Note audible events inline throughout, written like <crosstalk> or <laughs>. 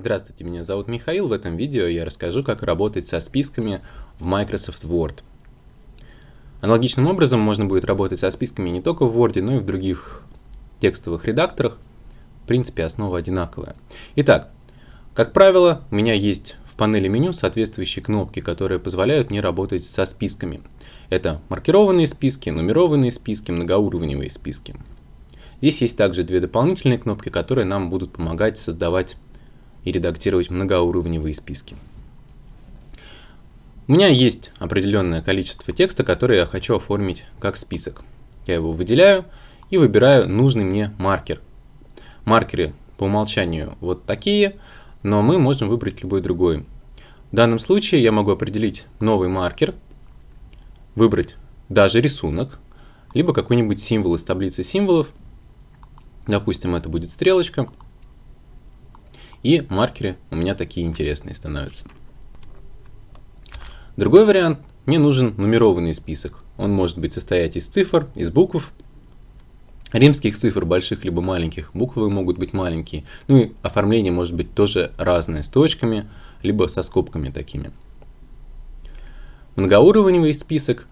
Здравствуйте, меня зовут Михаил. В этом видео я расскажу, как работать со списками в Microsoft Word. Аналогичным образом можно будет работать со списками не только в Word, но и в других текстовых редакторах. В принципе, основа одинаковая. Итак, как правило, у меня есть в панели меню соответствующие кнопки, которые позволяют мне работать со списками. Это маркированные списки, нумерованные списки, многоуровневые списки. Здесь есть также две дополнительные кнопки, которые нам будут помогать создавать и редактировать многоуровневые списки. У меня есть определенное количество текста, которое я хочу оформить как список. Я его выделяю и выбираю нужный мне маркер. Маркеры по умолчанию вот такие, но мы можем выбрать любой другой. В данном случае я могу определить новый маркер, выбрать даже рисунок, либо какой-нибудь символ из таблицы символов. Допустим, это будет стрелочка. И маркеры у меня такие интересные становятся. Другой вариант. Мне нужен нумерованный список. Он может быть состоять из цифр, из букв, римских цифр, больших либо маленьких. Буквы могут быть маленькие. Ну и оформление может быть тоже разное, с точками, либо со скобками такими. Многоуровневый список,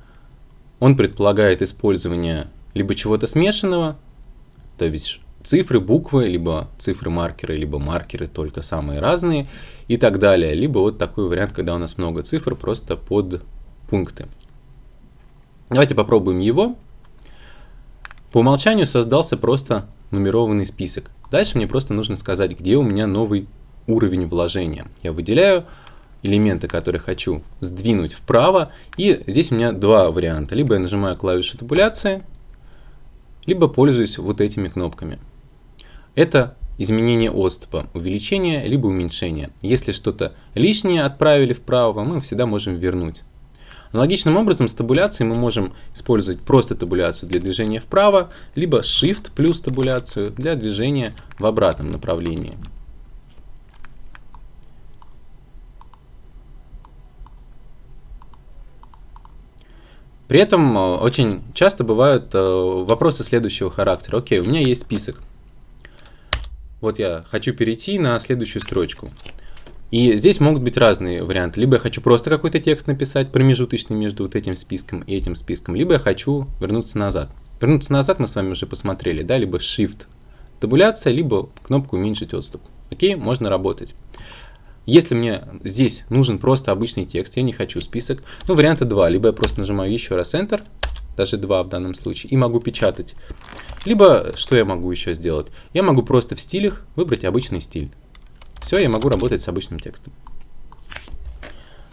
он предполагает использование либо чего-то смешанного, то есть цифры, буквы, либо цифры-маркеры, либо маркеры только самые разные и так далее. Либо вот такой вариант, когда у нас много цифр просто под пункты. Давайте попробуем его. По умолчанию создался просто нумерованный список. Дальше мне просто нужно сказать, где у меня новый уровень вложения. Я выделяю элементы, которые хочу сдвинуть вправо. И здесь у меня два варианта. Либо я нажимаю клавишу табуляции, либо пользуюсь вот этими кнопками. Это изменение отступа, увеличение либо уменьшение. Если что-то лишнее отправили вправо, мы всегда можем вернуть. Аналогичным образом с табуляцией мы можем использовать просто табуляцию для движения вправо, либо Shift плюс табуляцию для движения в обратном направлении. При этом э, очень часто бывают э, вопросы следующего характера. Окей, у меня есть список. Вот я хочу перейти на следующую строчку. И здесь могут быть разные варианты. Либо я хочу просто какой-то текст написать, промежуточный между вот этим списком и этим списком, либо я хочу вернуться назад. Вернуться назад мы с вами уже посмотрели, да, либо Shift табуляция, либо кнопку уменьшить отступ. Окей, можно работать. Если мне здесь нужен просто обычный текст, я не хочу список, ну варианта два. Либо я просто нажимаю еще раз Enter, даже два в данном случае, и могу печатать. Либо, что я могу еще сделать? Я могу просто в стилях выбрать обычный стиль. Все, я могу работать с обычным текстом.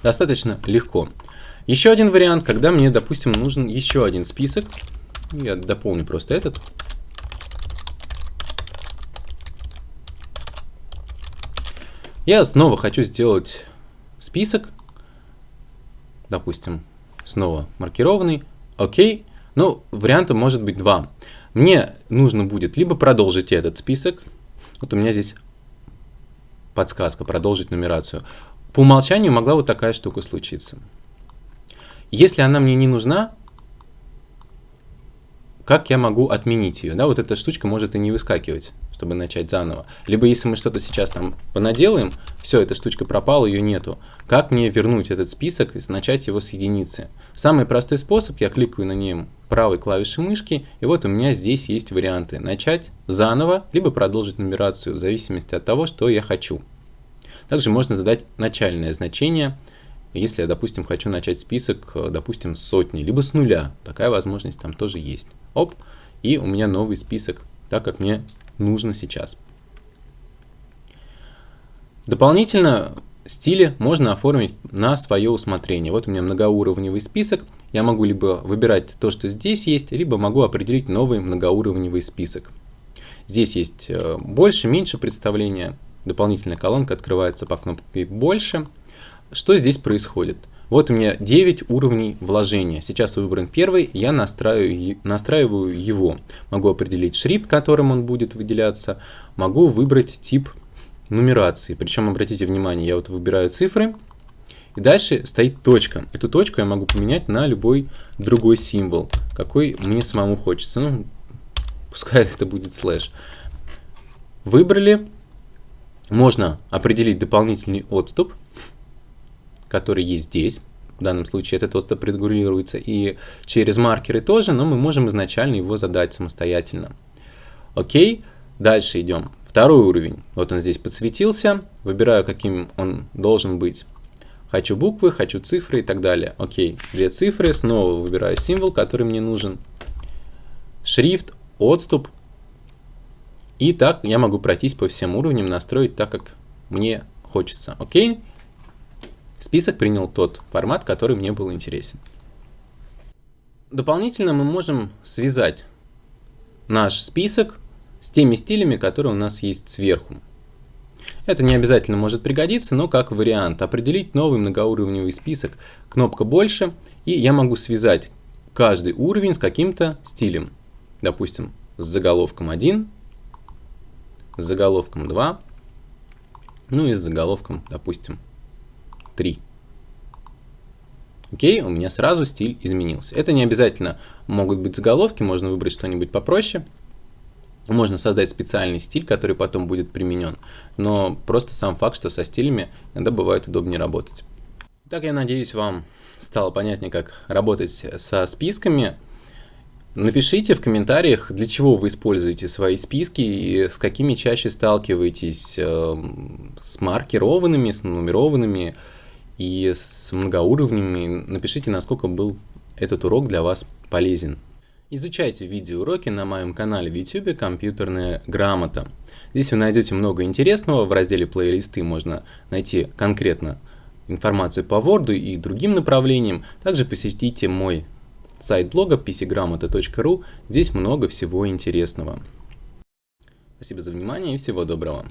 Достаточно легко. Еще один вариант, когда мне, допустим, нужен еще один список. Я дополню просто этот. Я снова хочу сделать список. Допустим, снова маркированный. Окей. Ну, вариантов может быть два. Мне нужно будет либо продолжить этот список. Вот у меня здесь подсказка, продолжить нумерацию. По умолчанию могла вот такая штука случиться. Если она мне не нужна, как я могу отменить ее? Да, вот эта штучка может и не выскакивать, чтобы начать заново. Либо если мы что-то сейчас там понаделаем, все, эта штучка пропала, ее нету. Как мне вернуть этот список и начать его с единицы? Самый простой способ, я кликаю на нем правой клавишей мышки, и вот у меня здесь есть варианты. Начать заново, либо продолжить нумерацию, в зависимости от того, что я хочу. Также можно задать начальное значение, если я, допустим, хочу начать список, допустим, с сотни, либо с нуля. Такая возможность там тоже есть. Оп, и у меня новый список, так как мне нужно сейчас. Дополнительно стили можно оформить на свое усмотрение. Вот у меня многоуровневый список. Я могу либо выбирать то, что здесь есть, либо могу определить новый многоуровневый список. Здесь есть э, больше, меньше представления. Дополнительная колонка открывается по кнопке «Больше». Что здесь происходит? Вот у меня 9 уровней вложения. Сейчас выбран первый, я настраиваю, настраиваю его. Могу определить шрифт, которым он будет выделяться. Могу выбрать тип нумерации. Причем, обратите внимание, я вот выбираю цифры. И дальше стоит точка. Эту точку я могу поменять на любой другой символ, какой мне самому хочется. Ну, пускай <laughs> это будет слэш. Выбрали. можно определить дополнительный отступ, который есть здесь. В данном случае этот отступ регулируется и через маркеры тоже, но мы можем изначально его задать самостоятельно. Окей, дальше идем. Второй уровень. Вот он здесь подсветился. Выбираю, каким он должен быть. Хочу буквы, хочу цифры и так далее. Окей, две цифры. Снова выбираю символ, который мне нужен. Шрифт, отступ. И так я могу пройтись по всем уровням, настроить так, как мне хочется. Окей. Список принял тот формат, который мне был интересен. Дополнительно мы можем связать наш список с теми стилями, которые у нас есть сверху. Это не обязательно может пригодиться, но как вариант. Определить новый многоуровневый список. Кнопка «Больше», и я могу связать каждый уровень с каким-то стилем. Допустим, с заголовком 1, с заголовком 2, ну и с заголовком, допустим, 3. Окей, у меня сразу стиль изменился. Это не обязательно могут быть заголовки, можно выбрать что-нибудь попроще. Можно создать специальный стиль, который потом будет применен, но просто сам факт, что со стилями иногда бывает удобнее работать. Так я надеюсь, вам стало понятнее, как работать со списками. Напишите в комментариях, для чего вы используете свои списки и с какими чаще сталкиваетесь э, с маркированными, с нумерованными и с многоуровнями. Напишите, насколько был этот урок для вас полезен. Изучайте видеоуроки на моем канале в YouTube «Компьютерная грамота». Здесь вы найдете много интересного. В разделе «Плейлисты» можно найти конкретно информацию по Word и другим направлениям. Также посетите мой сайт блога pcgramota.ru. Здесь много всего интересного. Спасибо за внимание и всего доброго.